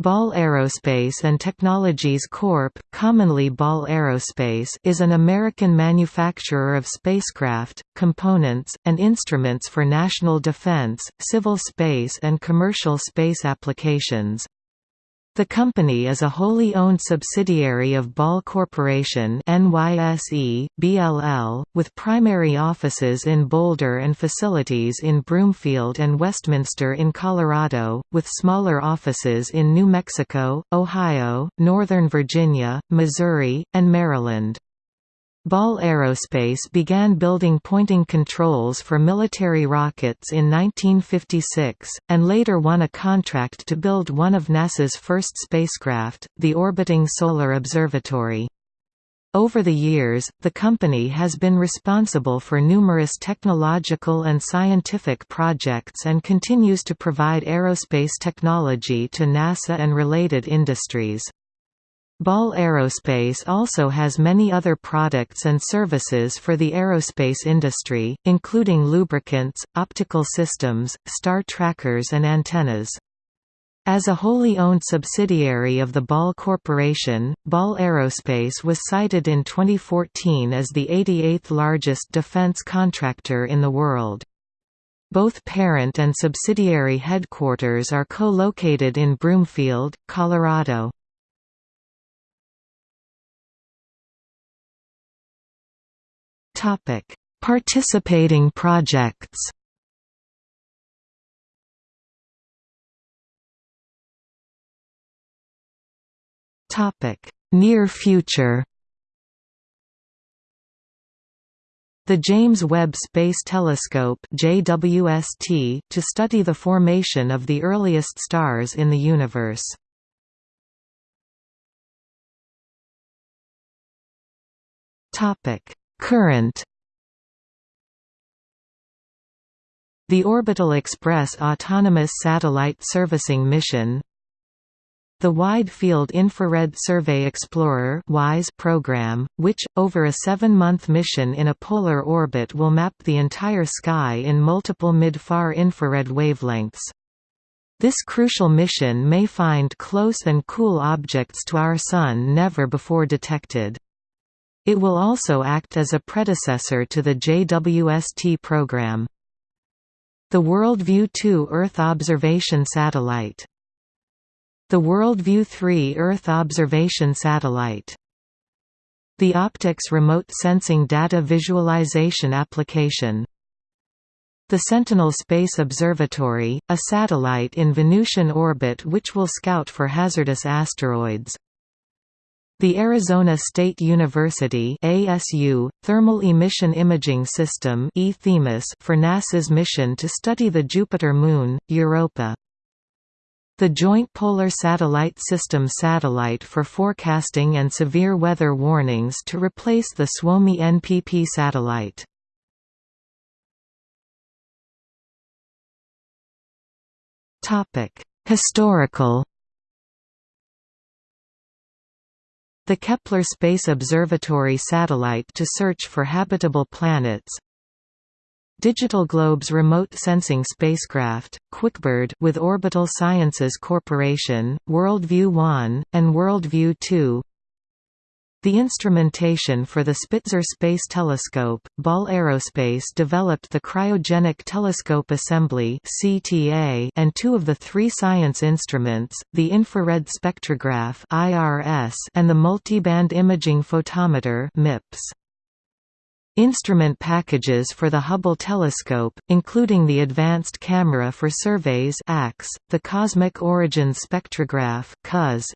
Ball Aerospace and Technologies Corp., commonly Ball Aerospace is an American manufacturer of spacecraft, components, and instruments for national defense, civil space and commercial space applications. The company is a wholly owned subsidiary of Ball Corporation NYSE, BLL, with primary offices in Boulder and facilities in Broomfield and Westminster in Colorado, with smaller offices in New Mexico, Ohio, Northern Virginia, Missouri, and Maryland. Ball Aerospace began building pointing controls for military rockets in 1956, and later won a contract to build one of NASA's first spacecraft, the Orbiting Solar Observatory. Over the years, the company has been responsible for numerous technological and scientific projects and continues to provide aerospace technology to NASA and related industries. Ball Aerospace also has many other products and services for the aerospace industry, including lubricants, optical systems, star trackers and antennas. As a wholly owned subsidiary of the Ball Corporation, Ball Aerospace was cited in 2014 as the 88th largest defense contractor in the world. Both parent and subsidiary headquarters are co-located in Broomfield, Colorado. Topic: Participating projects. Topic: Near future. The James Webb Space Telescope JWST to study the formation of the earliest stars in the universe. Topic: Current The Orbital Express Autonomous Satellite Servicing Mission the Wide Field Infrared Survey Explorer WISE program, which, over a seven-month mission in a polar orbit will map the entire sky in multiple mid-far infrared wavelengths. This crucial mission may find close and cool objects to our Sun never before detected. It will also act as a predecessor to the JWST program. The WorldView 2 Earth Observation Satellite The WorldView 3 Earth Observation Satellite The Optics Remote Sensing Data Visualization Application the Sentinel Space Observatory, a satellite in Venusian orbit which will scout for hazardous asteroids. The Arizona State University ASU, Thermal Emission Imaging System for NASA's mission to study the Jupiter moon, Europa. The Joint Polar Satellite System satellite for forecasting and severe weather warnings to replace the Suomi NPP satellite. Historical the Kepler Space Observatory satellite to search for habitable planets. Digital Globe's remote sensing spacecraft, QuickBird with Orbital Sciences Corporation, WorldView 1, and WorldView 2 the instrumentation for the Spitzer Space Telescope, Ball Aerospace developed the Cryogenic Telescope Assembly and two of the three science instruments, the Infrared Spectrograph and the Multiband Imaging Photometer MIPS. Instrument packages for the Hubble telescope, including the Advanced Camera for Surveys the Cosmic Origins Spectrograph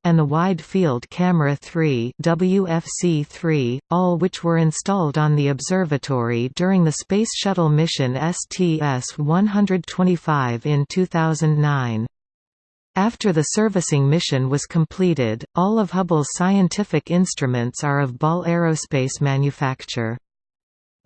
and the Wide Field Camera 3 WFC3, all which were installed on the observatory during the Space Shuttle mission STS-125 in 2009. After the servicing mission was completed, all of Hubble's scientific instruments are of Ball Aerospace manufacture.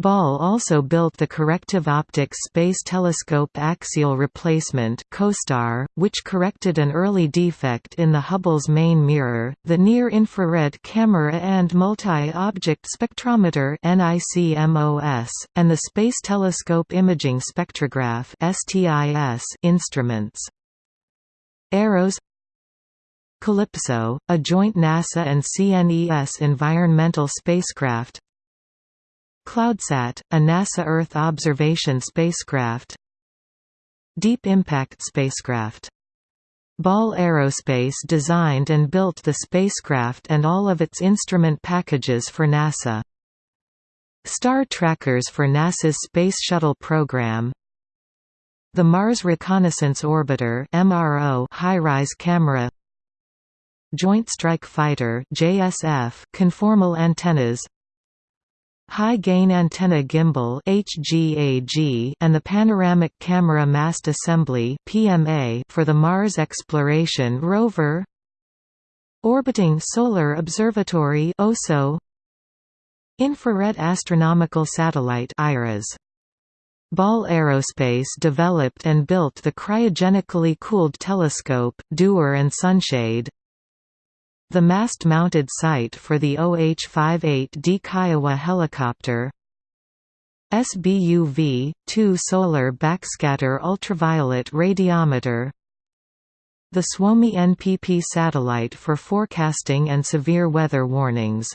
Ball also built the Corrective Optics Space Telescope Axial Replacement (COSTAR), which corrected an early defect in the Hubble's main mirror, the Near-Infrared Camera and Multi-Object Spectrometer (NICMOS), and the Space Telescope Imaging Spectrograph (STIS) instruments. Aeros CALIPSO, a joint NASA and CNES environmental spacecraft CloudSat, a NASA Earth observation spacecraft. Deep Impact spacecraft. Ball Aerospace designed and built the spacecraft and all of its instrument packages for NASA. Star trackers for NASA's Space Shuttle program. The Mars Reconnaissance Orbiter HiRISE camera. Joint Strike Fighter conformal antennas High Gain Antenna Gimbal HGAG and the Panoramic Camera Mast Assembly PMA for the Mars Exploration Rover. Orbiting Solar Observatory OSO Infrared Astronomical Satellite IRAS Ball Aerospace developed and built the cryogenically cooled telescope, Dewar and Sunshade the mast-mounted sight for the OH-58D Kiowa helicopter. SBUV, 2 solar backscatter ultraviolet radiometer. The Suomi NPP satellite for forecasting and severe weather warnings